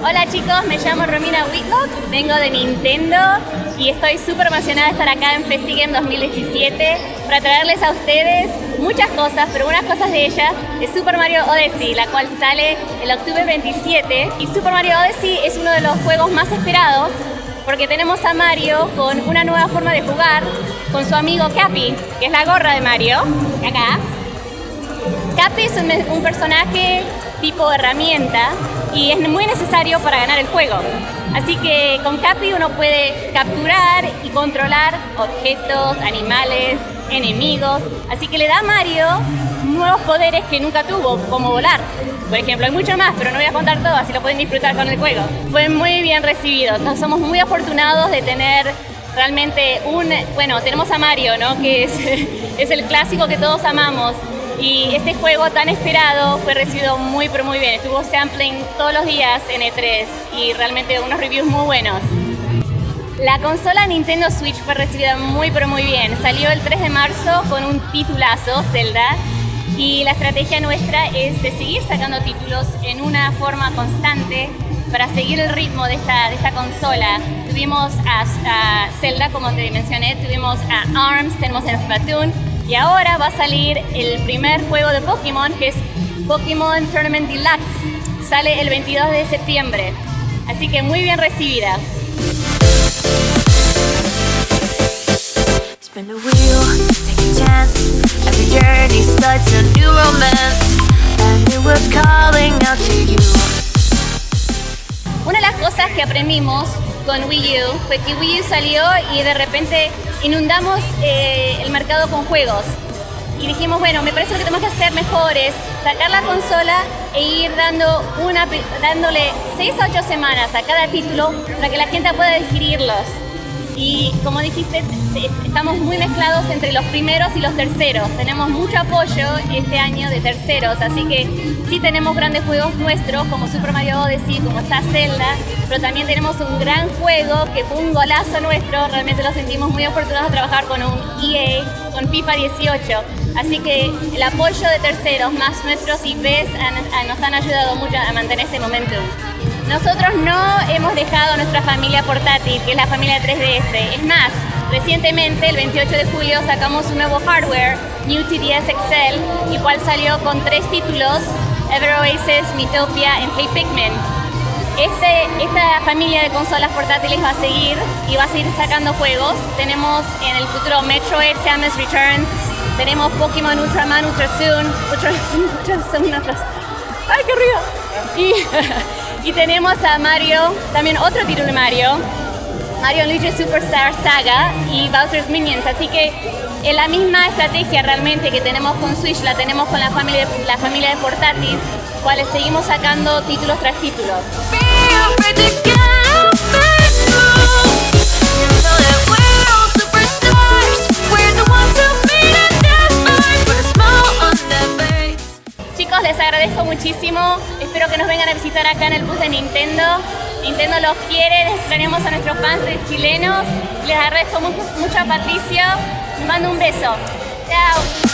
Hola chicos, me llamo Romina Whitlock, vengo de Nintendo y estoy súper emocionada de estar acá en FestiGame 2017 para traerles a ustedes muchas cosas, pero unas cosas de ellas es Super Mario Odyssey, la cual sale el octubre 27 y Super Mario Odyssey es uno de los juegos más esperados porque tenemos a Mario con una nueva forma de jugar con su amigo Cappy, que es la gorra de Mario, acá. Cappy es un, un personaje tipo herramienta y es muy necesario para ganar el juego. Así que con Capi uno puede capturar y controlar objetos, animales, enemigos. Así que le da a Mario nuevos poderes que nunca tuvo, como volar. Por ejemplo, hay mucho más, pero no voy a contar todo, así lo pueden disfrutar con el juego. Fue muy bien recibido. Entonces, somos muy afortunados de tener realmente un... Bueno, tenemos a Mario, ¿no? Que es, es el clásico que todos amamos y este juego tan esperado fue recibido muy pero muy bien. Estuvo sampling todos los días en E3 y realmente unos reviews muy buenos. La consola Nintendo Switch fue recibida muy pero muy bien. Salió el 3 de marzo con un titulazo, Zelda, y la estrategia nuestra es de seguir sacando títulos en una forma constante para seguir el ritmo de esta, de esta consola. Tuvimos a, a Zelda, como te mencioné, tuvimos a ARMS, tenemos a Splatoon, y ahora va a salir el primer juego de Pokémon, que es Pokémon Tournament Deluxe. Sale el 22 de septiembre. Así que muy bien recibida. Una de las cosas que aprendimos con Wii U fue que Wii U salió y de repente inundamos eh, el mercado con juegos. Y dijimos, bueno, me parece lo que tenemos que hacer mejor es sacar la consola e ir dando una, dándole 6 a 8 semanas a cada título para que la gente pueda adquirirlos. Y como dijiste, estamos muy mezclados entre los primeros y los terceros. Tenemos mucho apoyo este año de terceros, así que sí tenemos grandes juegos nuestros, como Super Mario Odyssey, como está Zelda, pero también tenemos un gran juego que fue un golazo nuestro. Realmente lo sentimos muy afortunados de trabajar con un EA, con FIFA 18. Así que el apoyo de terceros más nuestros IPs nos han ayudado mucho a mantener este momento. Nosotros no hemos dejado nuestra familia portátil, que es la familia 3DS. Es más, recientemente, el 28 de julio, sacamos un nuevo hardware, New TDS Excel, y cual salió con tres títulos, Ever Oasis, Mythopia y Hey Pikmin. Este, esta familia de consolas portátiles va a seguir y va a seguir sacando juegos. Tenemos en el futuro Metroid Samus Returns, tenemos Pokémon Ultraman Ultra Soon, Ultra, Ultra, ¡Ay, qué río! Y Y tenemos a Mario, también otro título de Mario, Mario Luigi Superstar Saga y Bowser's Minions. Así que en la misma estrategia realmente que tenemos con Switch, la tenemos con la familia, la familia de portátiles, cuales seguimos sacando títulos tras títulos. Les agradezco muchísimo. Espero que nos vengan a visitar acá en el bus de Nintendo. Nintendo los quiere, les extrañamos a nuestros fans chilenos. Les agradezco mucho, mucho a Patricio. Les mando un beso. Chao.